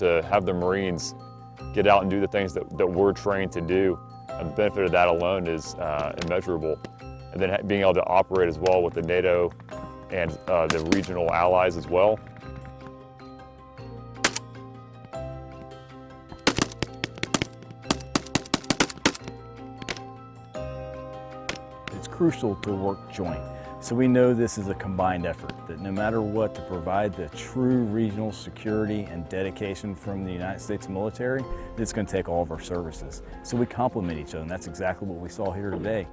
to have the Marines get out and do the things that, that we're trained to do. And the benefit of that alone is uh, immeasurable. And then being able to operate as well with the NATO and uh, the regional allies as well. It's crucial to work joint. So we know this is a combined effort, that no matter what, to provide the true regional security and dedication from the United States military, it's going to take all of our services. So we complement each other, and that's exactly what we saw here today.